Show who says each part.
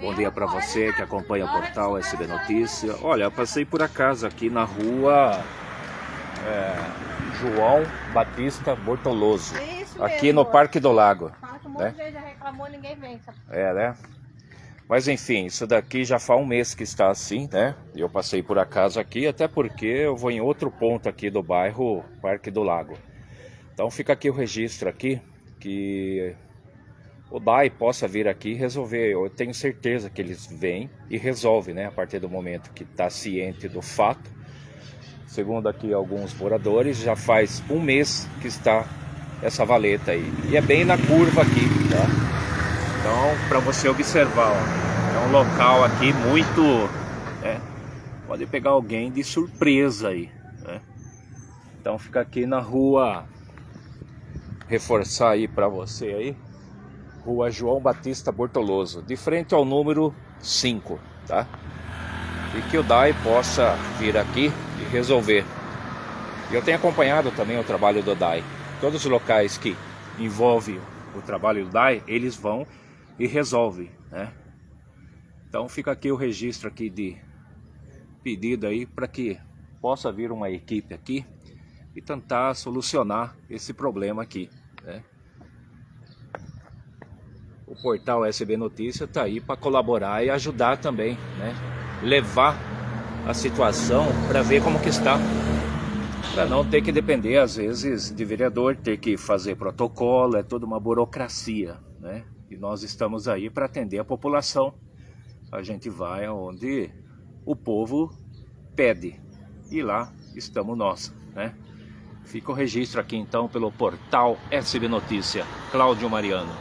Speaker 1: Bom dia para você que acompanha o portal SB Notícia. Olha, eu passei por acaso aqui na rua é, João Batista Bortoloso, aqui no Parque do Lago. Né? É, né? Mas enfim, isso daqui já faz um mês que está assim, né? Eu passei por acaso aqui, até porque eu vou em outro ponto aqui do bairro Parque do Lago. Então fica aqui o registro aqui, que o DAI possa vir aqui resolver. Eu tenho certeza que eles vêm e resolvem, né? A partir do momento que está ciente do fato. Segundo aqui alguns moradores, já faz um mês que está essa valeta aí. E é bem na curva aqui, tá? Então, para você observar, ó, é um local aqui muito... Né? Pode pegar alguém de surpresa aí, né? Então fica aqui na rua... Reforçar aí para você aí. Rua João Batista Bortoloso, de frente ao número 5, tá? E que o DAI possa vir aqui e resolver. Eu tenho acompanhado também o trabalho do DAI. Todos os locais que envolvem o trabalho do DAI, eles vão e resolvem, né? Então fica aqui o registro aqui de pedido aí para que possa vir uma equipe aqui e tentar solucionar esse problema aqui, né? O portal SB Notícia está aí para colaborar e ajudar também, né? Levar a situação para ver como que está. Para não ter que depender, às vezes, de vereador, ter que fazer protocolo, é toda uma burocracia, né? E nós estamos aí para atender a população. A gente vai aonde o povo pede. E lá estamos nós, né? Fica o registro aqui então pelo portal SB Notícia. Cláudio Mariano.